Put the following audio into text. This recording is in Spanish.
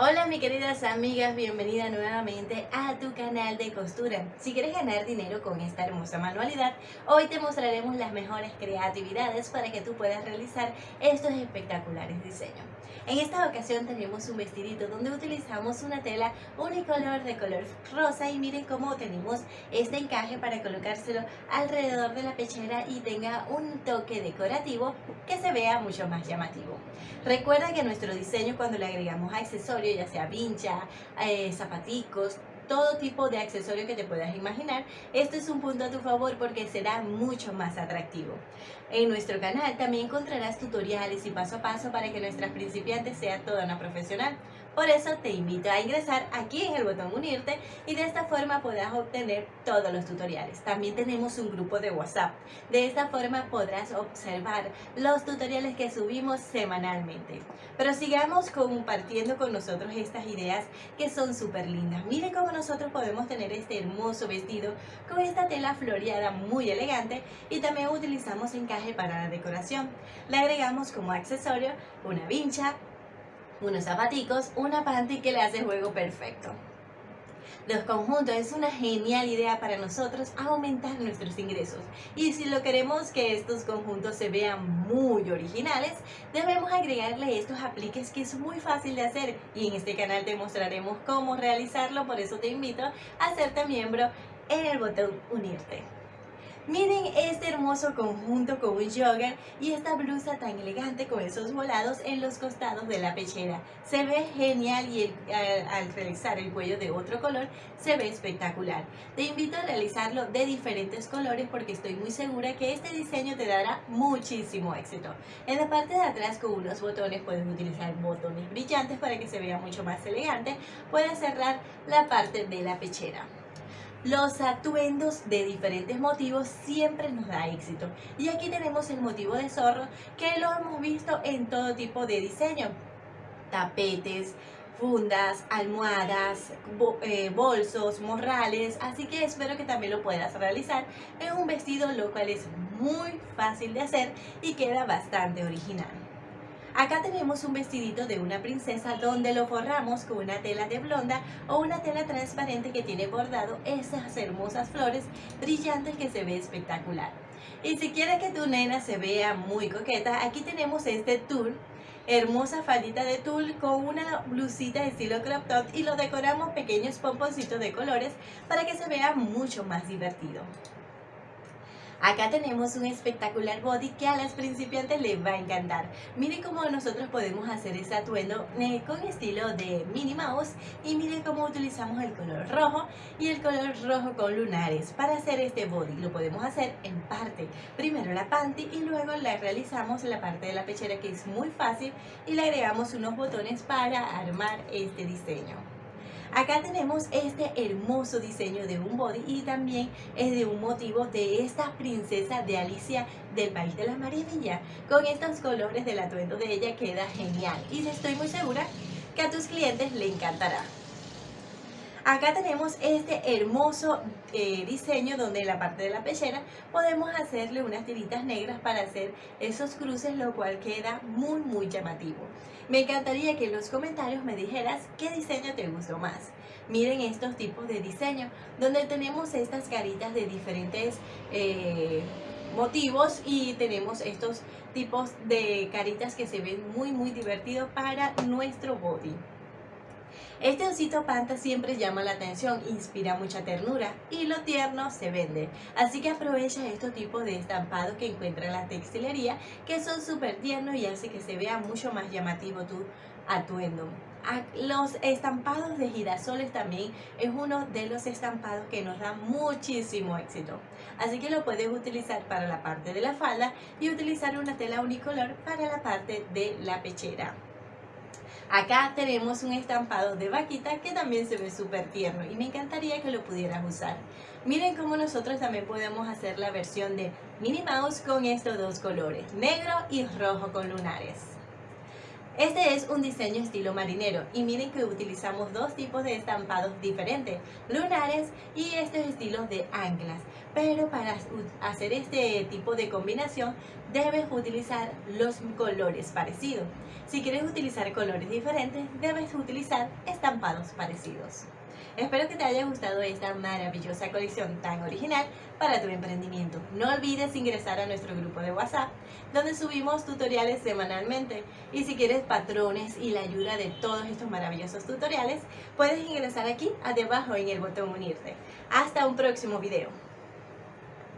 Hola mis queridas amigas, bienvenida nuevamente a tu canal de costura. Si quieres ganar dinero con esta hermosa manualidad, hoy te mostraremos las mejores creatividades para que tú puedas realizar estos espectaculares diseños. En esta ocasión tenemos un vestidito donde utilizamos una tela unicolor de color rosa y miren cómo tenemos este encaje para colocárselo alrededor de la pechera y tenga un toque decorativo que se vea mucho más llamativo. Recuerda que nuestro diseño cuando le agregamos accesorios, ya sea vincha, eh, zapaticos, todo tipo de accesorio que te puedas imaginar, esto es un punto a tu favor porque será mucho más atractivo. En nuestro canal también encontrarás tutoriales y paso a paso para que nuestras principiantes sean toda una profesional. Por eso te invito a ingresar aquí en el botón unirte y de esta forma podrás obtener todos los tutoriales. También tenemos un grupo de WhatsApp. De esta forma podrás observar los tutoriales que subimos semanalmente. Pero sigamos compartiendo con nosotros estas ideas que son súper lindas. Mire cómo nosotros podemos tener este hermoso vestido con esta tela floreada muy elegante y también utilizamos encaje para la decoración. Le agregamos como accesorio una vincha, unos zapaticos, una panty que le hace juego perfecto. Los conjuntos es una genial idea para nosotros aumentar nuestros ingresos. Y si lo queremos que estos conjuntos se vean muy originales, debemos agregarle estos apliques que es muy fácil de hacer. Y en este canal te mostraremos cómo realizarlo, por eso te invito a hacerte miembro en el botón unirte. Miren este hermoso conjunto con un jogger y esta blusa tan elegante con esos volados en los costados de la pechera. Se ve genial y al, realizar el cuello de otro color se ve espectacular. Te invito a realizarlo de diferentes colores porque estoy muy segura que este diseño te dará muchísimo éxito. En la parte de atrás con unos botones puedes utilizar botones brillantes para que se vea mucho más elegante. Puedes cerrar la parte de la pechera. Los atuendos de diferentes motivos siempre nos da éxito. Y aquí tenemos el motivo de zorro que lo hemos visto en todo tipo de diseño. Tapetes, fundas, almohadas, eh, bolsos, morrales, así que espero que también lo puedas realizar en un vestido lo cual es muy fácil de hacer y queda bastante original. Acá tenemos un vestidito de una princesa donde lo forramos con una tela de blonda o una tela transparente que tiene bordado esas hermosas flores brillantes que se ve espectacular. Y si quieres que tu nena se vea muy coqueta, aquí tenemos este tul hermosa faldita de tul con una blusita de estilo crop top y lo decoramos pequeños pomponcitos de colores para que se vea mucho más divertido. Acá tenemos un espectacular body que a las principiantes les va a encantar. Miren cómo nosotros podemos hacer este atuendo eh, con estilo de Minnie Mouse y miren cómo utilizamos el color rojo y el color rojo con lunares para hacer este body. Lo podemos hacer en parte. Primero la panty y luego le realizamos la parte de la pechera que es muy fácil y le agregamos unos botones para armar este diseño. Acá tenemos este hermoso diseño de un body y también es de un motivo de esta princesa de Alicia del País de las Maravillas. Con estos colores del atuendo de ella queda genial y estoy muy segura que a tus clientes le encantará. Acá tenemos este hermoso eh, diseño donde en la parte de la pechera podemos hacerle unas tiritas negras para hacer esos cruces, lo cual queda muy muy llamativo. Me encantaría que en los comentarios me dijeras qué diseño te gustó más. Miren estos tipos de diseño, donde tenemos estas caritas de diferentes eh, motivos y tenemos estos tipos de caritas que se ven muy muy divertidos para nuestro body. Este osito panta siempre llama la atención, inspira mucha ternura y lo tierno se vende. Así que aprovecha estos tipos de estampados que encuentras en la textilería que son súper tiernos y hace que se vea mucho más llamativo tu atuendo. Los estampados de girasoles también es uno de los estampados que nos da muchísimo éxito. Así que lo puedes utilizar para la parte de la falda y utilizar una tela unicolor para la parte de la pechera. Acá tenemos un estampado de vaquita que también se ve súper tierno y me encantaría que lo pudieras usar. Miren cómo nosotros también podemos hacer la versión de Minnie Mouse con estos dos colores, negro y rojo con lunares. Este es un diseño estilo marinero y miren que utilizamos dos tipos de estampados diferentes, lunares y estos estilos de anclas. Pero para hacer este tipo de combinación debes utilizar los colores parecidos. Si quieres utilizar colores diferentes, debes utilizar estampados parecidos. Espero que te haya gustado esta maravillosa colección tan original para tu emprendimiento. No olvides ingresar a nuestro grupo de WhatsApp, donde subimos tutoriales semanalmente. Y si quieres patrones y la ayuda de todos estos maravillosos tutoriales, puedes ingresar aquí, debajo en el botón unirte. Hasta un próximo video.